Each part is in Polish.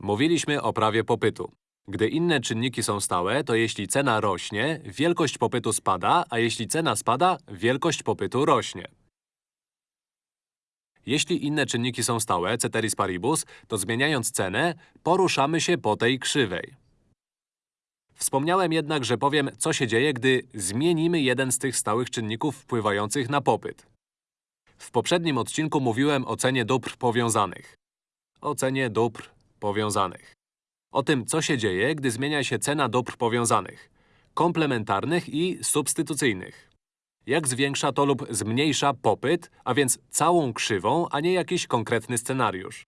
Mówiliśmy o prawie popytu. Gdy inne czynniki są stałe, to jeśli cena rośnie, wielkość popytu spada, a jeśli cena spada, wielkość popytu rośnie. Jeśli inne czynniki są stałe, ceteris paribus, to zmieniając cenę, poruszamy się po tej krzywej. Wspomniałem jednak, że powiem, co się dzieje, gdy zmienimy jeden z tych stałych czynników wpływających na popyt. W poprzednim odcinku mówiłem o cenie dóbr powiązanych. O cenie dóbr powiązanych. O tym, co się dzieje, gdy zmienia się cena dóbr powiązanych. Komplementarnych i substytucyjnych. Jak zwiększa to lub zmniejsza popyt, a więc całą krzywą, a nie jakiś konkretny scenariusz.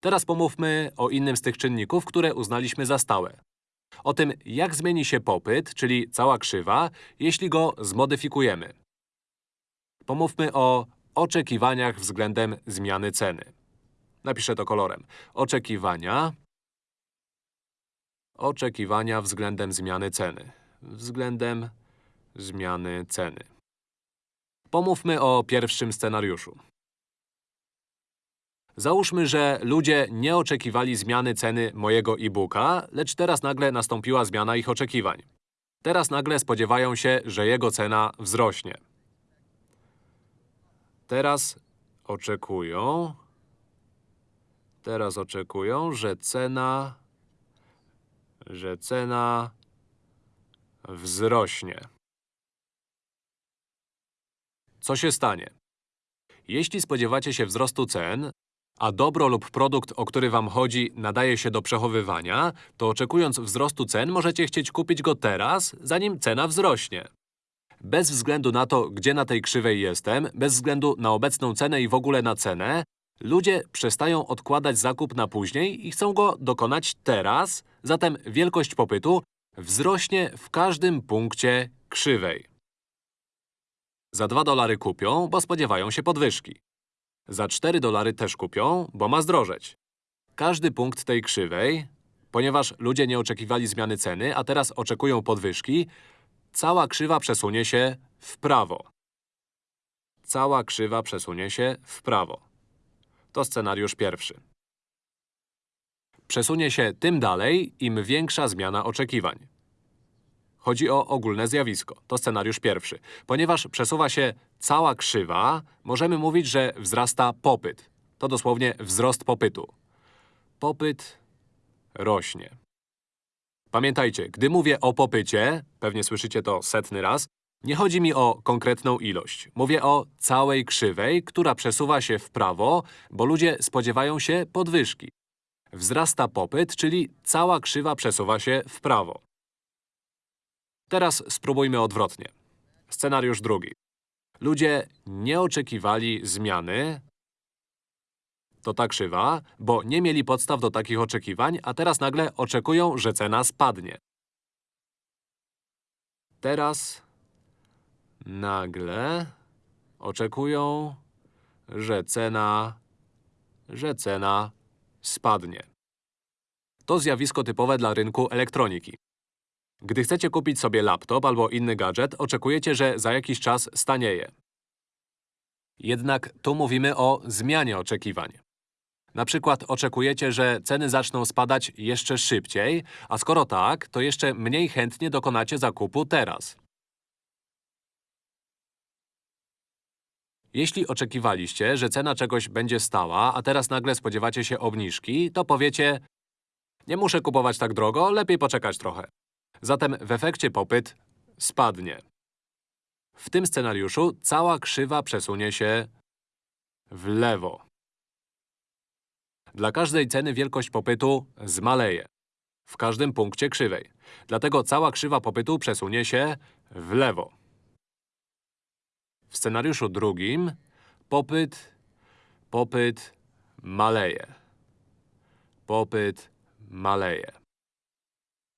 Teraz pomówmy o innym z tych czynników, które uznaliśmy za stałe. O tym, jak zmieni się popyt, czyli cała krzywa, jeśli go zmodyfikujemy. Pomówmy o oczekiwaniach względem zmiany ceny. Napiszę to kolorem. Oczekiwania Oczekiwania względem zmiany ceny. Względem zmiany ceny. Pomówmy o pierwszym scenariuszu. Załóżmy, że ludzie nie oczekiwali zmiany ceny mojego e-booka, lecz teraz nagle nastąpiła zmiana ich oczekiwań. Teraz nagle spodziewają się, że jego cena wzrośnie. Teraz oczekują… Teraz oczekują, że cena… że cena wzrośnie. Co się stanie? Jeśli spodziewacie się wzrostu cen, a dobro lub produkt, o który wam chodzi, nadaje się do przechowywania, to oczekując wzrostu cen możecie chcieć kupić go teraz, zanim cena wzrośnie. Bez względu na to, gdzie na tej krzywej jestem, bez względu na obecną cenę i w ogóle na cenę, ludzie przestają odkładać zakup na później i chcą go dokonać teraz, zatem wielkość popytu wzrośnie w każdym punkcie krzywej. Za 2 dolary kupią, bo spodziewają się podwyżki. Za 4 dolary też kupią, bo ma zdrożeć. Każdy punkt tej krzywej, ponieważ ludzie nie oczekiwali zmiany ceny, a teraz oczekują podwyżki, cała krzywa przesunie się w prawo. Cała krzywa przesunie się w prawo. To scenariusz pierwszy. Przesunie się tym dalej, im większa zmiana oczekiwań. Chodzi o ogólne zjawisko. To scenariusz pierwszy. Ponieważ przesuwa się cała krzywa, możemy mówić, że wzrasta popyt. To dosłownie wzrost popytu. Popyt rośnie. Pamiętajcie, gdy mówię o popycie, pewnie słyszycie to setny raz, nie chodzi mi o konkretną ilość. Mówię o całej krzywej, która przesuwa się w prawo, bo ludzie spodziewają się podwyżki. Wzrasta popyt, czyli cała krzywa przesuwa się w prawo. Teraz spróbujmy odwrotnie. Scenariusz drugi. Ludzie nie oczekiwali zmiany, to ta krzywa, bo nie mieli podstaw do takich oczekiwań, a teraz nagle oczekują, że cena spadnie. Teraz nagle oczekują, że cena… że cena spadnie. To zjawisko typowe dla rynku elektroniki. Gdy chcecie kupić sobie laptop albo inny gadżet, oczekujecie, że za jakiś czas stanieje. Jednak tu mówimy o zmianie oczekiwań. Na przykład oczekujecie, że ceny zaczną spadać jeszcze szybciej, a skoro tak, to jeszcze mniej chętnie dokonacie zakupu teraz. Jeśli oczekiwaliście, że cena czegoś będzie stała, a teraz nagle spodziewacie się obniżki, to powiecie nie muszę kupować tak drogo, lepiej poczekać trochę. Zatem w efekcie popyt spadnie. W tym scenariuszu cała krzywa przesunie się w lewo. Dla każdej ceny wielkość popytu zmaleje. W każdym punkcie krzywej. Dlatego cała krzywa popytu przesunie się w lewo. W scenariuszu drugim popyt, popyt maleje. Popyt maleje.